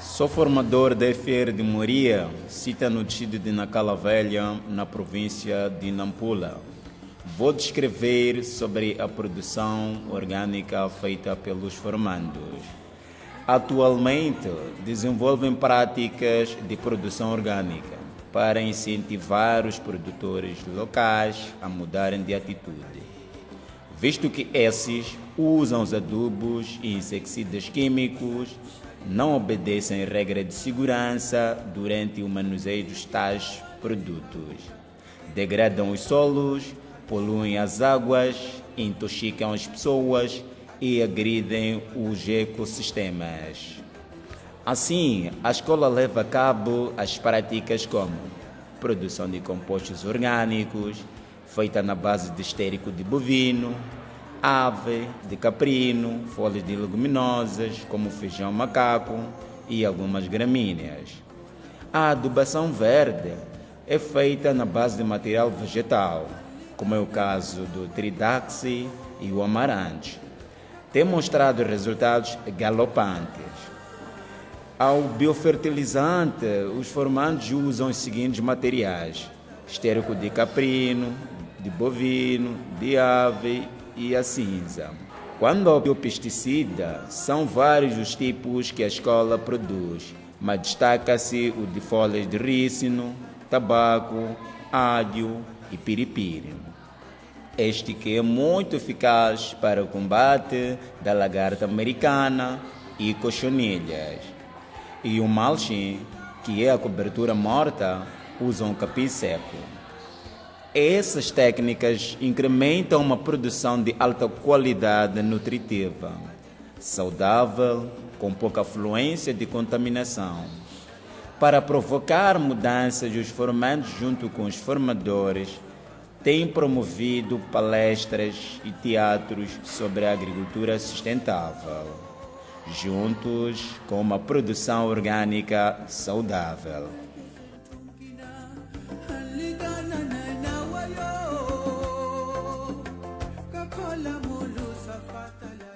Sou formador da FR de Moria, cita no distrito de Nacala Velha, na província de Nampula. Vou descrever sobre a produção orgânica feita pelos formandos. Atualmente, desenvolvem práticas de produção orgânica para incentivar os produtores locais a mudarem de atitude, visto que esses usam os adubos e inseticidas químicos não obedecem regras de segurança durante o manuseio dos tais produtos. Degradam os solos, poluem as águas, intoxicam as pessoas e agridem os ecossistemas. Assim, a escola leva a cabo as práticas como produção de compostos orgânicos, feita na base de estérico de bovino, ave, de caprino, folhas de leguminosas, como feijão macaco e algumas gramíneas. A adubação verde é feita na base de material vegetal, como é o caso do tridaxi e o amarante. Tem mostrado resultados galopantes. Ao biofertilizante, os formandos usam os seguintes materiais: estérico de caprino, de bovino, de ave e a cinza. Quando ao biopesticida, são vários os tipos que a escola produz, mas destaca-se o de folhas de rícino, tabaco, ádio e piripiri. Este que é muito eficaz para o combate da lagarta americana e cochonilhas. E o malchim, que é a cobertura morta, usam capim seco. Essas técnicas incrementam uma produção de alta qualidade nutritiva, saudável, com pouca fluência de contaminação. Para provocar mudanças, os formandos, junto com os formadores, têm promovido palestras e teatros sobre a agricultura sustentável, juntos com uma produção orgânica saudável. Mulu Safatala